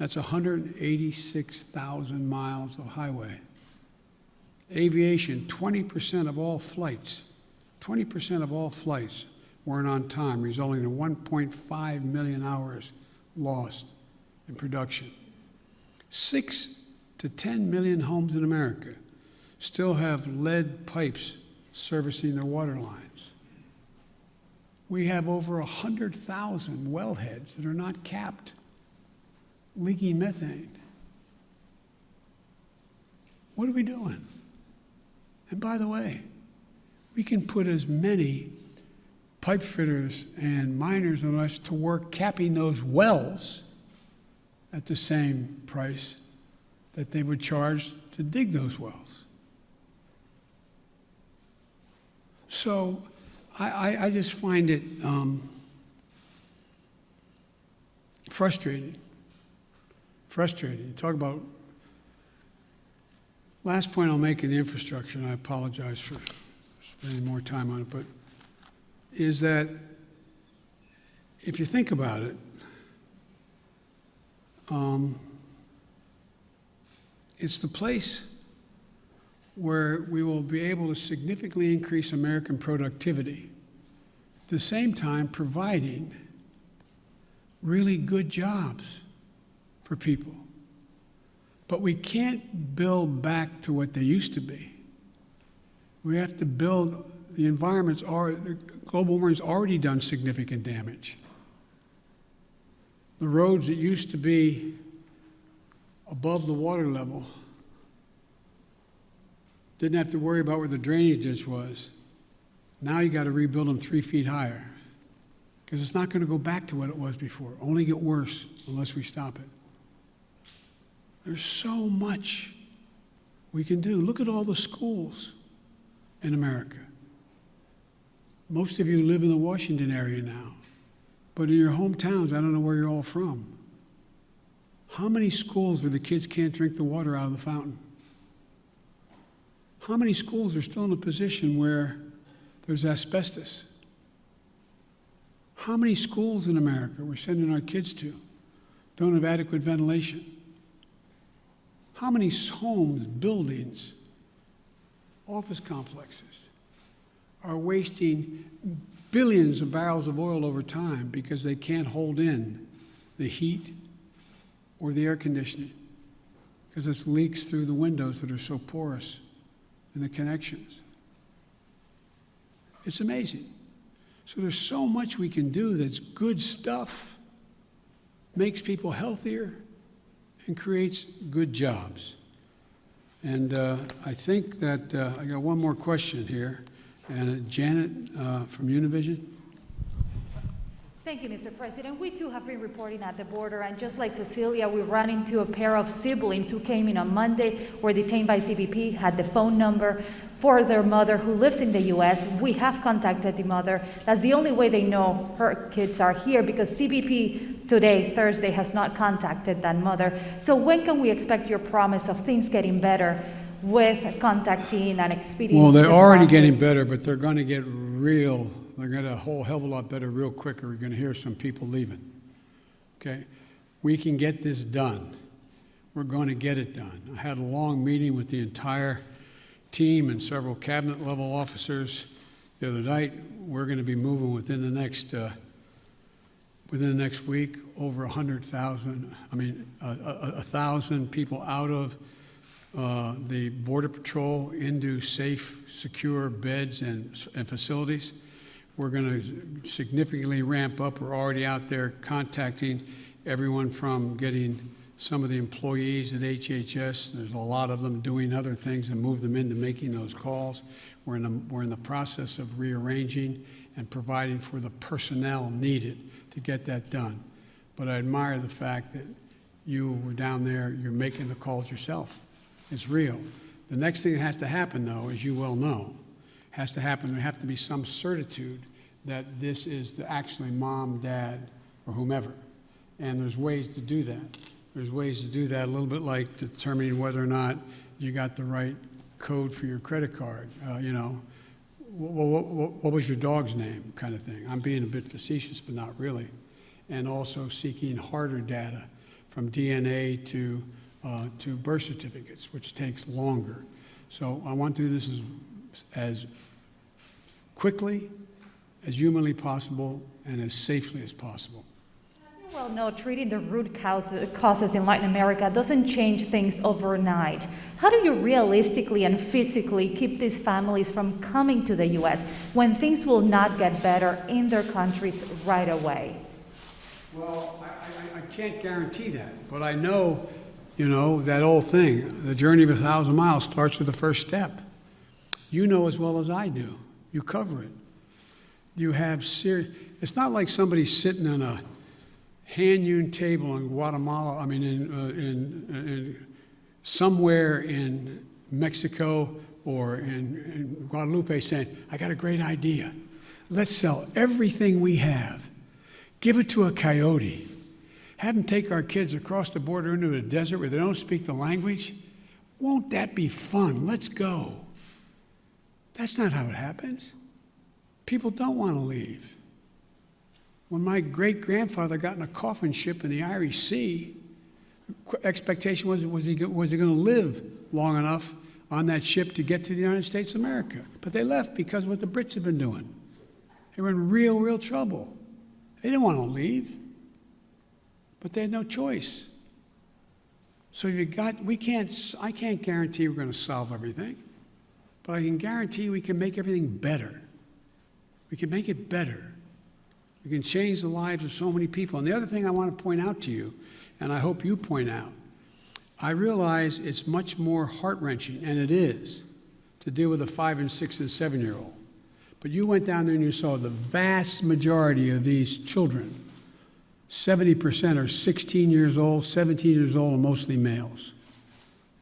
That's 186,000 miles of highway. Aviation, 20% of all flights, 20% of all flights weren't on time, resulting in 1.5 million hours lost in production. Six to 10 million homes in America still have lead pipes servicing their water lines we have over 100,000 wellheads that are not capped, leaking methane. What are we doing? And by the way, we can put as many pipe fitters and miners on us to work capping those wells at the same price that they would charge to dig those wells. So I, I, I just find it um, frustrating frustrating. You talk about, last point I'll make in the infrastructure, and I apologize for spending more time on it, but is that if you think about it, um, it's the place where we will be able to significantly increase American productivity, at the same time providing really good jobs for people. But we can't build back to what they used to be. We have to build, the environment's already, global warming's already done significant damage. The roads that used to be above the water level didn't have to worry about where the drainage ditch was. Now you got to rebuild them three feet higher because it's not going to go back to what it was before. Only get worse unless we stop it. There's so much we can do. Look at all the schools in America. Most of you live in the Washington area now, but in your hometowns, I don't know where you're all from. How many schools where the kids can't drink the water out of the fountain? How many schools are still in a position where there's asbestos? How many schools in America we're sending our kids to don't have adequate ventilation? How many homes, buildings, office complexes are wasting billions of barrels of oil over time because they can't hold in the heat or the air conditioning because it leaks through the windows that are so porous and the connections. It's amazing. So there's so much we can do that's good stuff, makes people healthier, and creates good jobs. And uh, I think that uh, I got one more question here. And uh, Janet uh, from Univision. Thank you, Mr. President. We too have been reporting at the border, and just like Cecilia, we ran into a pair of siblings who came in on Monday, were detained by CBP, had the phone number for their mother who lives in the U.S. We have contacted the mother. That's the only way they know her kids are here because CBP today, Thursday, has not contacted that mother. So when can we expect your promise of things getting better with contacting and expediting? Well, they're the already process? getting better, but they're going to get real, they're going to a whole hell of a lot better real quicker. We're going to hear some people leaving. Okay? We can get this done. We're going to get it done. I had a long meeting with the entire team and several cabinet level officers the other night. We're going to be moving within the next, uh, within the next week, over 100,000, I mean, a, a, thousand people out of uh, the Border Patrol into safe, secure beds and, and facilities. We're going to significantly ramp up. We're already out there contacting everyone from getting some of the employees at HHS. There's a lot of them doing other things and move them into making those calls. We're in the, we're in the process of rearranging and providing for the personnel needed to get that done. But I admire the fact that you were down there, you're making the calls yourself. It's real. The next thing that has to happen, though, as you well know, has to happen, there have to be some certitude that this is the actually mom, dad, or whomever. And there's ways to do that. There's ways to do that, a little bit like determining whether or not you got the right code for your credit card. Uh, you know, what, what, what was your dog's name, kind of thing. I'm being a bit facetious, but not really. And also seeking harder data from DNA to, uh, to birth certificates, which takes longer. So I want to do this as, as quickly, as humanly possible, and as safely as possible. Well know, treating the root causes, causes in Latin America doesn't change things overnight. How do you realistically and physically keep these families from coming to the U.S. when things will not get better in their countries right away? Well, I, I, I can't guarantee that, but I know, you know, that old thing, the journey of a thousand miles starts with the first step. You know as well as I do. You cover it. You have serious, it's not like somebody sitting on a hand-hewn table in Guatemala, I mean, in, uh, in, in somewhere in Mexico or in, in Guadalupe saying, I got a great idea. Let's sell everything we have, give it to a coyote, have them take our kids across the border into a desert where they don't speak the language. Won't that be fun? Let's go. That's not how it happens. People don't want to leave. When my great grandfather got in a coffin ship in the Irish Sea, expectation was was he, was he going to live long enough on that ship to get to the United States of America? But they left because of what the Brits had been doing. They were in real, real trouble. They didn't want to leave, but they had no choice. So you got, we can't, I can't guarantee we're going to solve everything, but I can guarantee we can make everything better. We can make it better. We can change the lives of so many people. And the other thing I want to point out to you, and I hope you point out, I realize it's much more heart wrenching, and it is, to deal with a five and six and seven year old. But you went down there and you saw the vast majority of these children 70% are 16 years old, 17 years old, and mostly males.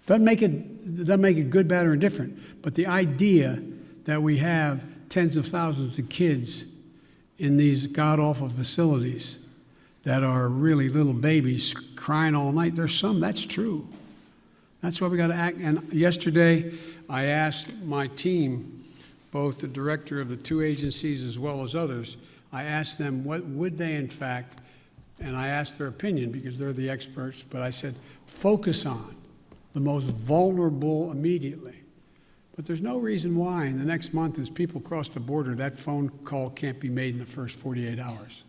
Doesn't make it, doesn't make it good, bad, or indifferent, but the idea that we have tens of thousands of kids in these god awful facilities that are really little babies crying all night, there's some, that's true. That's why we got to act. And yesterday, I asked my team, both the director of the two agencies as well as others, I asked them what would they in fact, and I asked their opinion because they're the experts, but I said, focus on the most vulnerable immediately. But there's no reason why in the next month, as people cross the border, that phone call can't be made in the first 48 hours.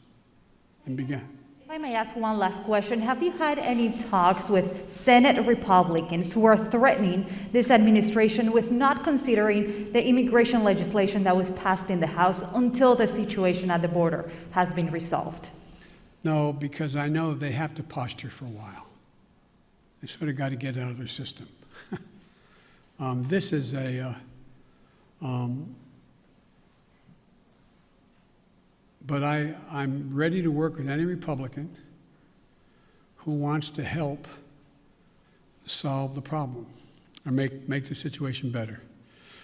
And begin. If I may ask one last question, have you had any talks with Senate Republicans who are threatening this administration with not considering the immigration legislation that was passed in the House until the situation at the border has been resolved? No, because I know they have to posture for a while. They sort of got to get out of their system. um, this is a, uh, um, but I, I'm ready to work with any Republican who wants to help solve the problem or make, make the situation better.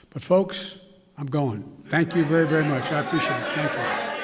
But folks, I'm going. Thank you very, very much. I appreciate it. Thank you.